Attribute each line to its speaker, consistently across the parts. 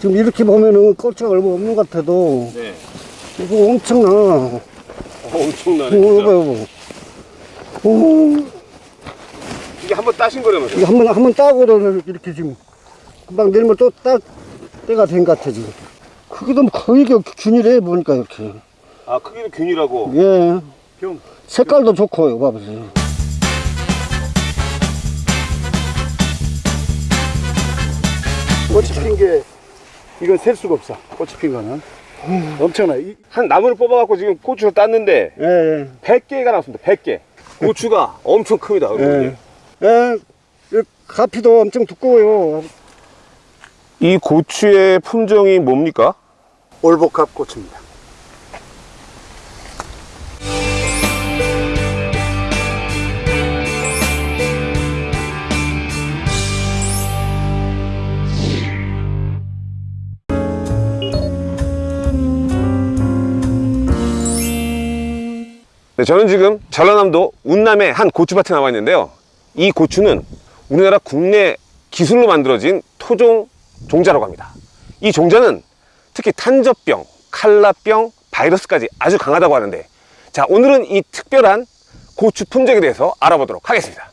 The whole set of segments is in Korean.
Speaker 1: 지금 이렇게 보면은 고추가 얼마 없는 것 같아도
Speaker 2: 네.
Speaker 1: 이거 엄청나.
Speaker 2: 어, 엄청나네.
Speaker 1: 이거
Speaker 2: 진짜.
Speaker 1: 봐요. 오,
Speaker 2: 이게 한번 따신 거라면서요?
Speaker 1: 이거 한번 한 번 따고는 이렇게 지금 금방 내리면 또 따 때가 된 것 같아 지금. 크기도 거의 이게 균일해 보니까 이렇게.
Speaker 2: 아, 크기는 균이라고.
Speaker 1: 예.
Speaker 2: 형.
Speaker 1: 색깔도 좋고요, 봐보세요.
Speaker 3: 꽃이 핀 게 이건 셀 수가 없어. 꽃이 핀 거는 엄청나. 이,
Speaker 2: 한 나무를 뽑아갖고 지금 고추를 땄는데
Speaker 1: 예, 예.
Speaker 2: 100개가 나왔습니다. 100개. 고추가 엄청 큽니다. 여러분.
Speaker 1: 예. 예. 이 가피도 엄청 두꺼워요.
Speaker 2: 이 고추의 품종이 뭡니까?
Speaker 3: 올복합 꽃입니다.
Speaker 2: 네, 저는 지금 전라남도 운남의 한 고추밭에 나와 있는데요. 이 고추는 우리나라 국내 기술로 만들어진 토종 종자라고 합니다. 이 종자는 특히 탄저병, 칼라병, 바이러스까지 아주 강하다고 하는데 자 오늘은 이 특별한 고추 품종에 대해서 알아보도록 하겠습니다.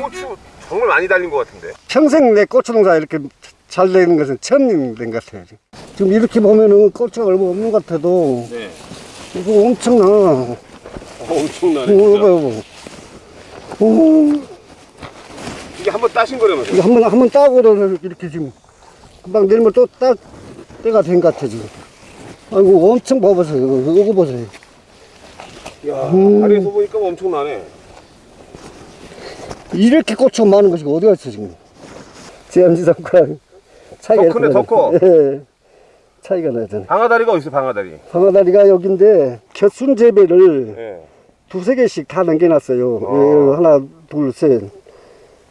Speaker 2: 고추 정말 많이 달린 것 같은데.
Speaker 1: 평생 내 고추 농사 이렇게 잘 되는 것은 처음 된 것 같아요. 지금. 이렇게 보면은 고추가 얼마 없는 것 같아도
Speaker 2: 네.
Speaker 1: 이거 엄청나.
Speaker 2: 어, 엄청나네.
Speaker 1: 이거
Speaker 2: 진짜.
Speaker 1: 봐요. 오,
Speaker 2: 이게 한번 따신 거라면서요?
Speaker 1: 이거 한번 한번 따고는 이렇게 지금 금방 내리면 또 따 때가 된 것 같아 지금. 아이고 엄청 봐보세요. 이거, 이거 보세요.
Speaker 2: 야,
Speaker 1: 음.
Speaker 2: 다리에서 보니까 엄청나네.
Speaker 1: 이렇게 고추가 많은 것이 어디가 있어 지금? 제암지상과 차이가
Speaker 2: 더 크네, 더 커.
Speaker 1: 나죠. 예. 차이가 나잖아.
Speaker 2: 방아다리가 어디 있어, 방아다리?
Speaker 1: 방아다리가 여기인데 곁순 재배를
Speaker 2: 예.
Speaker 1: 두세 개씩 다 남겨놨어요.
Speaker 2: 어.
Speaker 1: 예, 하나, 둘, 셋.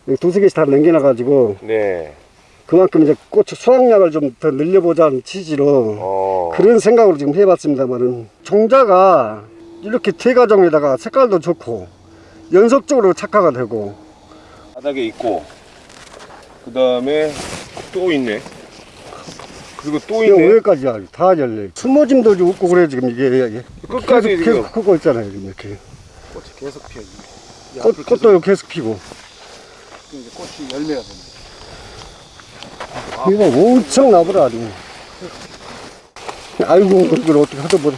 Speaker 1: 예, 두세 개씩 다 남겨놔가지고
Speaker 2: 네.
Speaker 1: 그만큼 이제 고추 수확량을 좀 더 늘려보자는 취지로
Speaker 2: 어.
Speaker 1: 그런 생각으로 지금 해봤습니다만은 종자가 이렇게 대가종에다가 색깔도 좋고 연속적으로 착화가 되고
Speaker 2: 바닥에 있고, 그 다음에 또 있네. 그리고
Speaker 1: 또여
Speaker 2: 있네.
Speaker 1: 위에까지 다 열려 숨어짐도 좀 웃고 그래 지금 이게, 이게
Speaker 2: 끝까지
Speaker 1: 계속,
Speaker 2: 지금.
Speaker 1: 계속 크고 있잖아요 지금 이렇게
Speaker 3: 꽃이 계속 피어. 이
Speaker 1: 꽃,
Speaker 3: 계속
Speaker 1: 꽃도 계속 피고
Speaker 3: 이제 꽃이 열매가 됩니다.
Speaker 1: 이거 엄청 나보라 아주 아이고 그걸 어떻게 하다 보라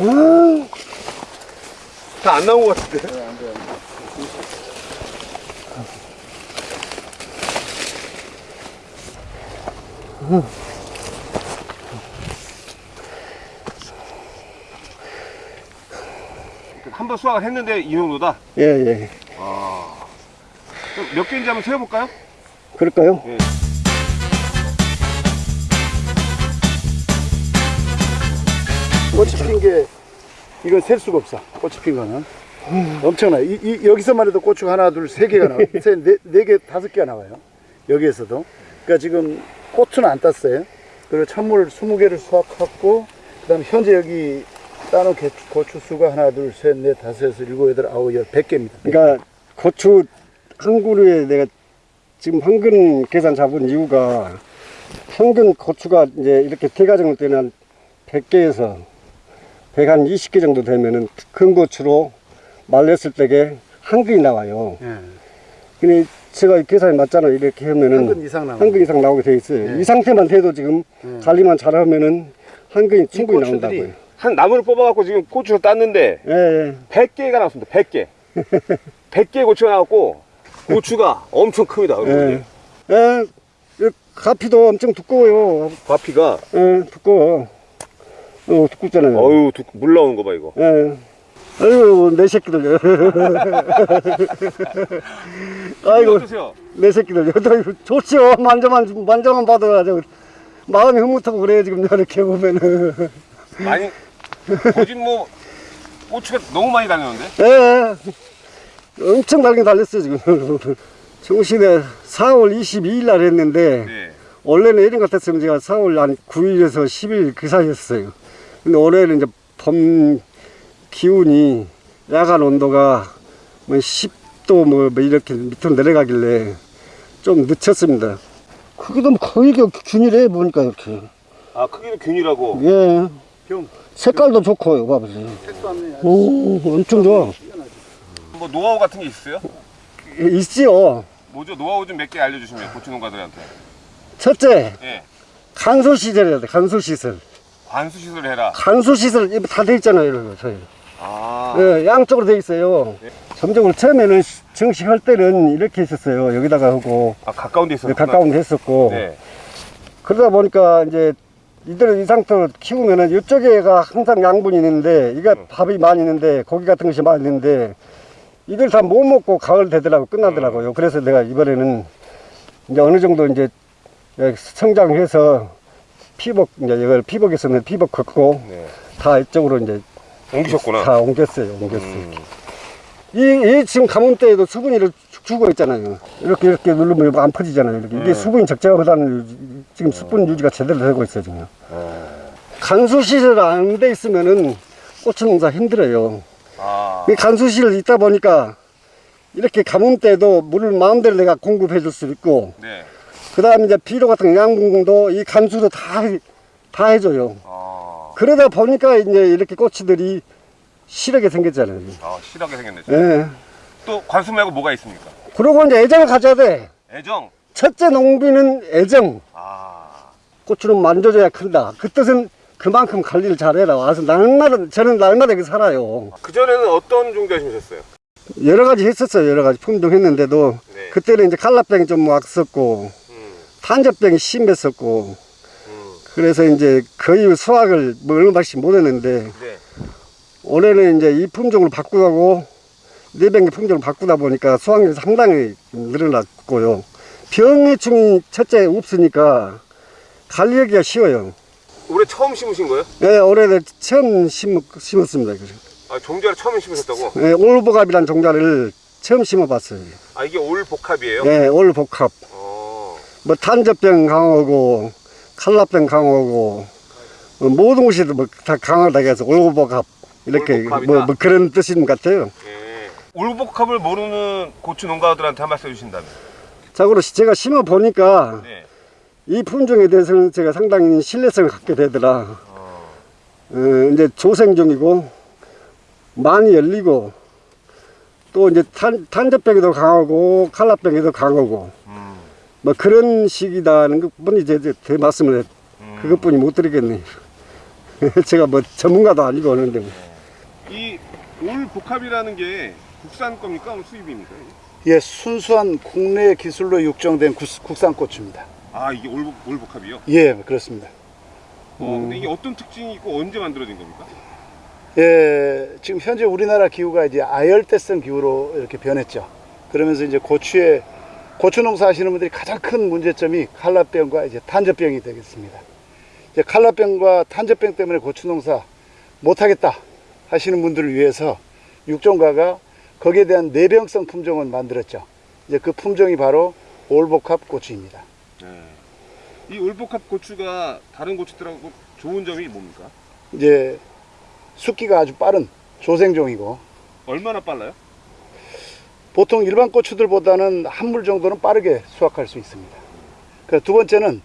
Speaker 1: 아,
Speaker 2: 다안 나온 것 같은데. 한 번 수확을 했는데 이 정도다.
Speaker 1: 예, 예.
Speaker 2: 그럼 몇 개인지 한번 세어볼까요?
Speaker 1: 그럴까요?
Speaker 3: 꽃이 핀 게 이건 셀 수가 없어. 꽃이 핀 거는 엄청나. 이, 이 여기서만 해도 고추가 하나, 둘, 세 개가 나와. 세, 네, 네 개, 다섯 개가 나와요. 여기에서도. 그러니까 지금 고추는 안 땄어요. 그리고 찬물 20개를 수확했고, 그 다음에 현재 여기 따놓은 개- 고추 수가 하나, 둘, 셋, 넷, 다섯, 여섯, 일곱, 여덟, 아홉, 열, 백 개입니다.
Speaker 1: 그러니까 고추 한 그루에 내가 지금 평균 계산 잡은 이유가 평균 고추가 이제 이렇게 대가정을 때는 한 100개에서 100한 20개 정도 되면은 큰 고추로 말렸을 때게 한 근이 나와요.
Speaker 3: 예.
Speaker 1: 근데 제가 계산이 맞잖아요. 이렇게 하면은
Speaker 3: 한 근 이상 나와요.
Speaker 1: 한근 이상 나오게 돼 있어요.
Speaker 3: 예.
Speaker 1: 이 상태만 돼도 지금
Speaker 3: 예.
Speaker 1: 관리만 잘하면은 한 근이 충분히 나온다고요.
Speaker 2: 한 나무를 뽑아갖고 지금 고추를 땄는데
Speaker 1: 예, 예.
Speaker 2: 100개가 나왔습니다. 100개. 100개 고추가 나왔고 고추가 엄청 큽니다.
Speaker 1: 예. 예. 이 가피도 엄청 두꺼워요.
Speaker 2: 과피가
Speaker 1: 예, 두꺼워. 어, 두껍잖아요.
Speaker 2: 어유 물 나오는 거 봐 이거.
Speaker 1: 예. 아이고, 내 새끼들. 아이고,
Speaker 2: 어떠세요?
Speaker 1: 내 새끼들. 좋지요. 만져만, 만져만 봐도 아주 마음이 흐뭇하고 그래요. 지금 이렇게 보면은.
Speaker 2: 많이 거진 뭐 고추가 너무 많이 달렸는데?
Speaker 1: 예. 엄청 달긴 달렸어요, 지금. 정신에 4월 22일 날 했는데,
Speaker 2: 네.
Speaker 1: 원래는 이런 것 같았으면 제가 4월 한 9일에서 10일 그 사이였어요. 근데 올해는 이제 봄, 기운이 야간 온도가 뭐 10 도 뭐, 뭐 이렇게 밑으로 내려가길래 좀 늦췄습니다. 크기도 거의 그 균일해 보니까 이렇게.
Speaker 2: 아 크기는 균이라고.
Speaker 1: 예.
Speaker 3: 병.
Speaker 1: 색깔도 좋고요, 봐보세요. 오, 엄청 좋아.
Speaker 2: 뭐 노하우 같은 게 있어요?
Speaker 1: 있지요.
Speaker 2: 뭐죠? 노하우 좀 몇 개 알려주시면 고추 농가들한테.
Speaker 1: 첫째,
Speaker 2: 예.
Speaker 1: 간소 시설이야 돼, 간소 시설.
Speaker 2: 관수 시설 해라.
Speaker 1: 간소 시설 다 돼 있잖아요, 이런 거, 저희.
Speaker 2: 아.
Speaker 1: 예, 양쪽으로 돼 있어요. 점적으로 처음에는 시- 정식할 때는 이렇게 했었어요. 여기다가 하고,
Speaker 2: 아 가까운 데 있었구나.
Speaker 1: 가까운 데 했었고.
Speaker 2: 네.
Speaker 1: 그러다 보니까 이제 이대로 이 상태로 키우면은 이쪽에가 항상 양분이 있는데, 이게 밥이 많이 있는데, 고기 같은 것이 많이 있는데, 이걸 다 못 먹고 가을 되더라고, 끝나더라고요. 그래서 내가 이번에는 이제 어느 정도 이제 성장해서 피복, 이제 이걸 피복했으면 피복 걷고,
Speaker 2: 네.
Speaker 1: 다 이쪽으로 이제
Speaker 2: 옮기셨구나.
Speaker 1: 다 옮겼어요, 옮겼어요.
Speaker 2: 음.
Speaker 1: 이, 이 지금 가뭄때에도 수분이 이렇게 죽- 죽어 있잖아요. 이렇게 이렇게 누르면 이거 안 퍼지잖아요. 이렇게. 이게
Speaker 2: 네.
Speaker 1: 수분이 적정하다는 지금 수분 유지가 제대로 되고 있어요, 지금.
Speaker 2: 아.
Speaker 1: 간수 시설 안 돼 있으면은 고추 농사 힘들어요.
Speaker 2: 아.
Speaker 1: 이 간수 시설 있다 보니까 이렇게 가뭄 때도 물을 마음대로 내가 공급해 줄 수 있고,
Speaker 2: 네.
Speaker 1: 그 다음에 이제 비료 같은 양분도 이 간수로 다, 해- 다 해줘요.
Speaker 2: 아.
Speaker 1: 그러다 보니까 이제 이렇게 고추들이 실하게 생겼잖아요.
Speaker 2: 아 실하게 생겼네.
Speaker 1: 예.
Speaker 2: 또 관수 말고 뭐가 있습니까?
Speaker 1: 그리고 이제 애정을 가져야 돼.
Speaker 2: 애정.
Speaker 1: 첫째 농비는 애정.
Speaker 2: 아.
Speaker 1: 고추는 만져줘야 큰다. 그 뜻은 그만큼 관리를 잘해라. 와서 날마다, 저는 날마다 여기 살아요.
Speaker 2: 그 전에는 어떤 종자 심으셨어요?
Speaker 1: 여러 가지 했었어요. 여러 가지 품종 했는데도.
Speaker 2: 네.
Speaker 1: 그때는 이제 칼라병이 좀 왔었고,
Speaker 2: 음.
Speaker 1: 탄저병이 심했었고,
Speaker 2: 음.
Speaker 1: 그래서 이제 거의 수확을 뭐 얼마씩 못 했는데,
Speaker 2: 네.
Speaker 1: 올해는 이제 이 품종을 바꾸고, 네병기 품종을 바꾸다 보니까 수확률이 상당히 늘어났고요. 병해충이 첫째 없으니까 관리하기가 쉬워요.
Speaker 2: 올해 처음 심으신 거예요?
Speaker 1: 네, 올해 처음 심, 심었습니다. 이거를.
Speaker 2: 아 종자를 처음 심으셨다고?
Speaker 1: 네, 올보갑이라는 종자를 처음 심어봤어요.
Speaker 2: 아 이게 올 복합이에요?
Speaker 1: 네, 올복합.
Speaker 2: 어.
Speaker 1: 뭐 탄저병 강하고, 칼라병 강하고, 어, 모든 것이 뭐다 강하다고 해서 올복합. 이렇게. 뭐, 뭐 그런 뜻인 것 같아요.
Speaker 2: 예. 올 복합을 모르는 고추 농가들한테 한 말씀 해주신다면?
Speaker 1: 자고로 제가 심어 보니까
Speaker 2: 네.
Speaker 1: 이 품종에 대해서는 제가 상당히 신뢰성을 갖게 되더라.
Speaker 2: 어.
Speaker 1: 어, 이제 조생종이고 많이 열리고 또 이제 탄, 탄저병에도 강하고 칼라병에도 강하고
Speaker 2: 음.
Speaker 1: 뭐 그런 식이다는 것뿐이 제, 제, 제 말씀을
Speaker 2: 음.
Speaker 1: 그것뿐이 못 드리겠네요. 제가 뭐 전문가도 아니고 하는데 뭐.
Speaker 2: 이 올 복합이라는 게 국산 겁니까? 수입입니까?
Speaker 3: 예, 순수한 국내 기술로 육정된 구- 국산 고추입니다.
Speaker 2: 아 이게 올, 올 복합이요?
Speaker 3: 예, 그렇습니다.
Speaker 2: 어, 근데 이게 어떤 특징이 있고 언제 만들어진 겁니까?
Speaker 3: 예, 지금 현재 우리나라 기후가 이제 아열대성 기후로 이렇게 변했죠. 그러면서 이제 고추에 고추 농사 하시는 분들이 가장 큰 문제점이 칼라병과 이제 탄저병이 되겠습니다. 이제 칼라병과 탄저병 때문에 고추 농사 못하겠다 하시는 분들을 위해서 육종가가 거기에 대한 내병성 품종을 만들었죠. 이제 그 품종이 바로 올복합 고추입니다.
Speaker 2: 네. 이 올복합 고추가 다른 고추들하고 좋은 점이 뭡니까?
Speaker 3: 이제 숙기가 아주 빠른 조생종이고
Speaker 2: 얼마나 빨라요?
Speaker 3: 보통 일반 고추들보다는 한 물 정도는 빠르게 수확할 수 있습니다. 그두 번째는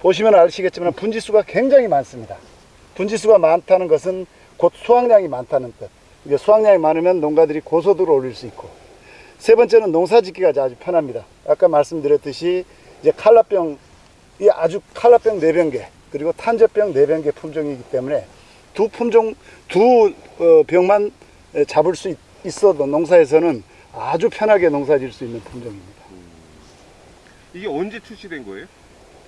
Speaker 3: 보시면 아시겠지만 분지수가 굉장히 많습니다. 분지수가 많다는 것은 곧 수확량이 많다는 뜻. 이제 수확량이 많으면 농가들이 고소도를 올릴 수 있고 세 번째는 농사 짓기가 아주 편합니다. 아까 말씀드렸듯이 이제 칼라병이 아주 칼라병 네 병개 그리고 탄저병 네 병개 품종이기 때문에 두 품종 두 어, 병만 잡을 수 있- 있어도 농사에서는 아주 편하게 농사 지을 수 있는 품종입니다.
Speaker 2: 이게 언제 출시된 거예요?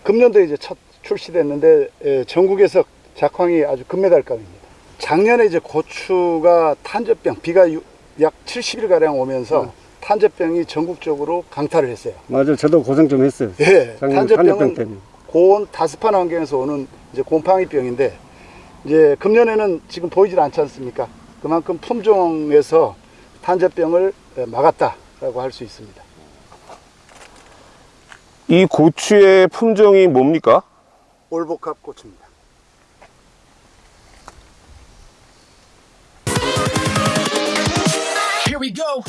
Speaker 3: 금년도에 이제 첫 출시됐는데 에, 전국에서 작황이 아주 금메달감입니다. 작년에 이제 고추가 탄저병 비가 유- 약 70일 가량 오면서 탄저병이 전국적으로 강타를 했어요.
Speaker 1: 맞아요. 저도 고생 좀 했어요.
Speaker 3: 예,
Speaker 1: 작년 탄저병
Speaker 3: 탄저병은
Speaker 1: 때문에.
Speaker 3: 고온 다습한 환경에서 오는 이제 곰팡이병인데 이제 금년에는 지금 보이질 않지 않습니까? 그만큼 품종에서 탄저병을 에, 막았다라고 할 수 있습니다.
Speaker 2: 이 고추의 품종이 뭡니까?
Speaker 3: 올복합 고추입니다.
Speaker 4: Here we go.